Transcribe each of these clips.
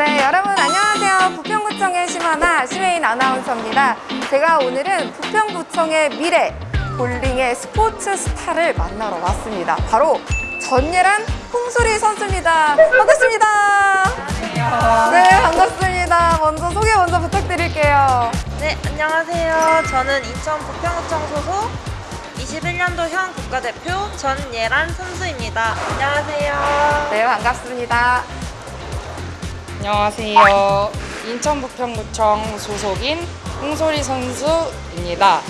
네, 여러분 안녕하세요. 부평구청의 심하나 시메인 아나운서입니다. 제가 오늘은 부평구청의 미래, 볼링의 스포츠 스타를 만나러 왔습니다. 바로 전예란 홍수리 선수입니다. 반갑습니다. 네, 반갑습니다. 먼저 소개 먼저 부탁드릴게요. 네, 안녕하세요. 저는 인천 부평구청 소속 21년도 현 국가대표 전예란 선수입니다. 안녕하세요. 네, 반갑습니다. 안녕하세요. 인천 부평구청 소속인 홍소리 선수입니다.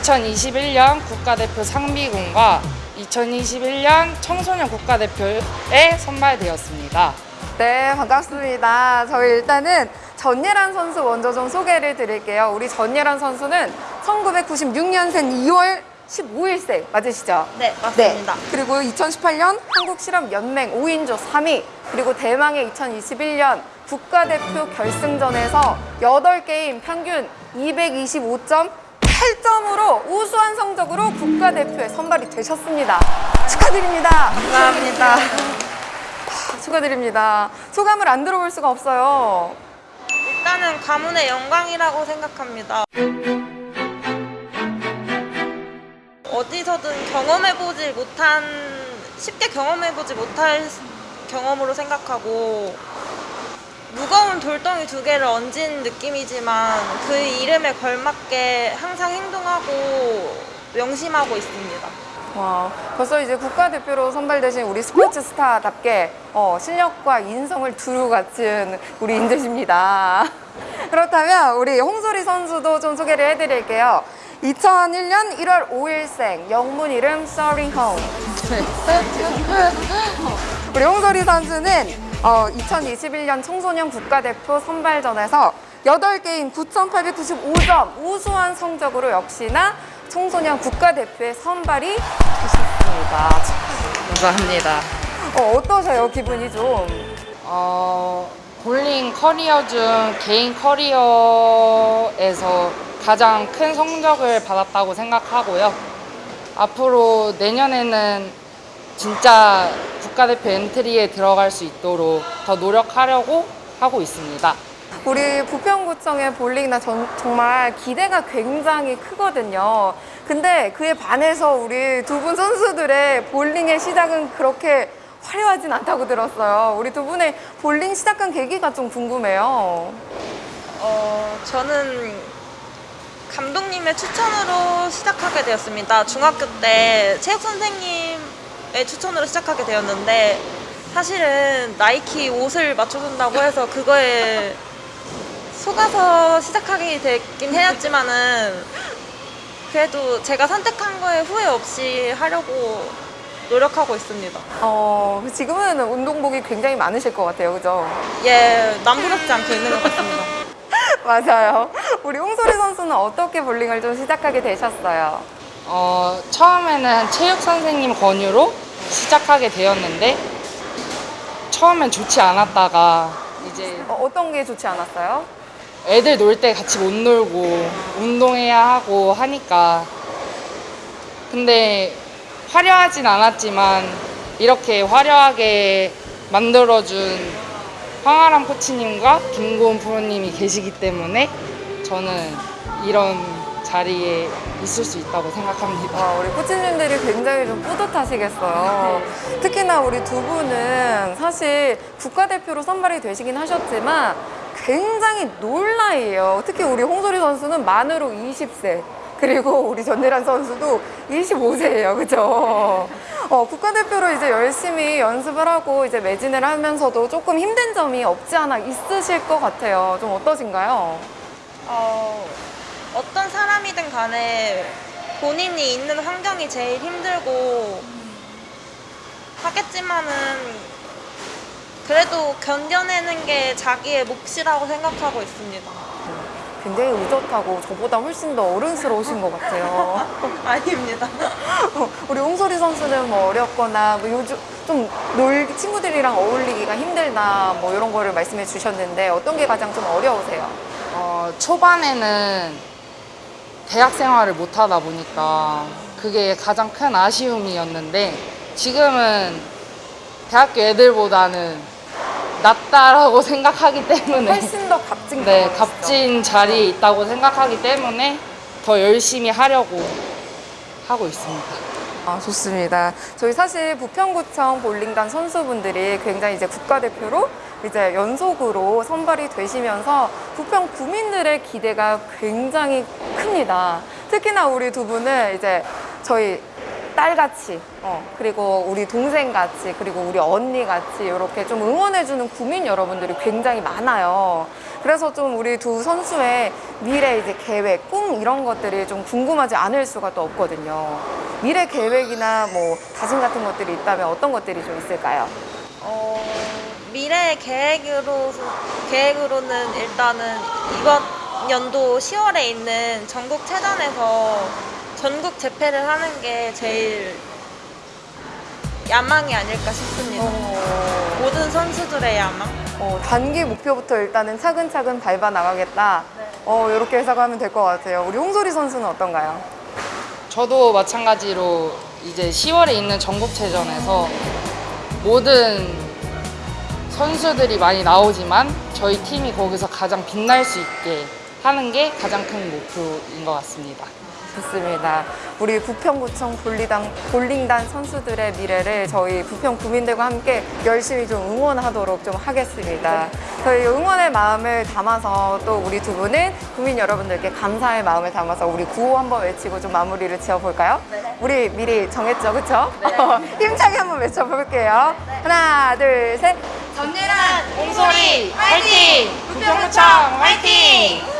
2021년 국가대표 상비군과 2021년 청소년 국가대표에 선발되었습니다. 네, 반갑습니다. 저희 일단은 전예란 선수 먼저 좀 소개를 드릴게요. 우리 전예란 선수는 1996년생 2월 15일생 맞으시죠? 네, 맞습니다. 그리고 2018년 한국실업연맹 5인조 3위, 그리고 대망의 2021년 국가대표 결승전에서 8게임 평균 225.8점으로 우수한 성적으로 국가대표에 선발이 되셨습니다. 축하드립니다. 감사합니다. 축하드립니다. 소감을 안 들어볼 수가 없어요. 일단은 가문의 영광이라고 생각합니다. 어디서든 경험해보지 못한, 쉽게 경험해보지 못할 경험으로 생각하고, 무거운 돌덩이 두 개를 얹은 느낌이지만 그 이름에 걸맞게 항상 행동하고 명심하고 있습니다. 와, 벌써 이제 국가대표로 선발되신 우리 스포츠 스타답게 어, 실력과 인성을 두루 갖춘 우리 인재십니다. 그렇다면 우리 홍소리 선수도 좀 소개를 해드릴게요. 2001년 1월 5일생 영문 이름 서링홍 우리 홍소리 선수는 어, 2021년 청소년 국가대표 선발전에서 8게임 9,895점 우수한 성적으로 역시나 청소년 국가대표에 선발이 되셨습니다. 감사합니다. 어, 어떠세요? 기분이 좀? 어, 볼링 커리어 중 개인 커리어에서 가장 큰 성적을 받았다고 생각하고요. 앞으로 내년에는 진짜 국가대표 엔트리에 들어갈 수 있도록 더 노력하려고 하고 있습니다. 우리 부평구청의 볼링나 전- 정말 기대가 굉장히 크거든요. 근데 그에 반해서 우리 두 분 선수들의 볼링의 시작은 그렇게 화려하진 않다고 들었어요. 우리 두 분의 볼링 시작한 계기가 좀 궁금해요. 어, 저는 감독님의 추천으로 시작하게 되었습니다. 중학교 때 체육 선생님의 추천으로 시작하게 되었는데 사실은 나이키 옷을 맞춰준다고 해서 그거에 속아서 시작하게 됐긴 해였지만은 그래도 제가 선택한 거에 후회 없이 하려고 노력하고 있습니다. 어, 지금은 운동복이 굉장히 많으실 것 같아요. 그죠? 예, 남부럽지 않게 있는 것 같습니다. 맞아요. 우리 홍소리 선수는 어떻게 볼링을 좀 시작하게 되셨어요? 어, 처음에는 체육 선생님 권유로 시작하게 되었는데 처음엔 좋지 않았다가 이제 어, 어떤 게 좋지 않았어요? 애들 놀 때 같이 못 놀고 운동해야 하고 하니까 근데 화려하진 않았지만 이렇게 화려하게 만들어준 황아람 코치님과 김고은 프로님이 계시기 때문에 저는 이런 자리에 있을 수 있다고 생각합니다. 와, 우리 코치님들이 굉장히 좀 뿌듯하시겠어요. 특히나 우리 두 분은 사실 국가대표로 선발이 되시긴 하셨지만 굉장히 놀 나이에요. 특히 우리 홍소리 선수는 만으로 20세. 그리고 우리 전예란 선수도 25세예요. 그죠? 어, 국가대표로 이제 열심히 연습을 하고 이제 매진을 하면서도 조금 힘든 점이 없지 않아 있으실 것 같아요. 좀 어떠신가요? 어, 어떤 사람이든 간에 본인이 있는 환경이 제일 힘들고 하겠지만은 그래도 견뎌내는 게 자기의 몫이라고 생각하고 있습니다. 굉장히 의젓하고 저보다 훨씬 더 어른스러우신 것 같아요. 아닙니다. 어, 우리 홍소리 선수는 뭐 어렵거나 뭐 요즘 좀 놀 친구들이랑 어울리기가 힘들다 뭐 이런 거를 말씀해 주셨는데 어떤 게 가장 좀 어려우세요? 어, 초반에는 대학 생활을 못 하다 보니까 그게 가장 큰 아쉬움이었는데 지금은 대학교 애들보다는 낫다라고 생각하기 때문에 훨씬 더 값진 네? 값진 자리에 있다고 생각하기 때문에 더 열심히 하려고 하고 있습니다. 아, 좋습니다. 저희 사실 부평구청 볼링단 선수분들이 굉장히 이제 국가대표로 이제 연속으로 선발이 되시면서 부평 구민들의 기대가 굉장히 큽니다. 특히나 우리 두 분은 이제 저희 딸같이, 어, 그리고 우리 동생같이, 그리고 우리 언니같이 이렇게 좀 응원해주는 구민 여러분들이 굉장히 많아요. 그래서 좀 우리 두 선수의 미래 이제 계획, 꿈 이런 것들이 좀 궁금하지 않을 수가 또 없거든요. 미래 계획이나 뭐 다짐 같은 것들이 있다면 어떤 것들이 좀 있을까요? 어, 미래 계획으로 계획으로는 일단은 이번 연도 10월에 있는 전국 체전에서 전국 재패를 하는 게 제일 야망이 아닐까 싶습니다. 모든 선수들의 야망. 어, 단기 목표부터 일단은 차근차근 밟아 나가겠다. 네. 어, 이렇게 해석하면 될 것 같아요. 우리 홍소리 선수는 어떤가요? 저도 마찬가지로 이제 10월에 있는 전국체전에서 모든 선수들이 많이 나오지만 저희 팀이 거기서 가장 빛날 수 있게 하는 게 가장 큰 목표인 것 같습니다. 좋습니다. 우리 부평구청 볼리당, 볼링단 선수들의 미래를 저희 부평 구민들과 함께 열심히 좀 응원하도록 좀 하겠습니다. 저희 응원의 마음을 담아서 또 우리 두 분은 구민 여러분들께 감사의 마음을 담아서 우리 구호 한번 외치고 좀 마무리를 지어볼까요? 우리 미리 정했죠, 그쵸? 힘차게 한번 외쳐볼게요. 하나, 둘, 셋. 전예란 공소리 화이팅! 부평구청 화이팅!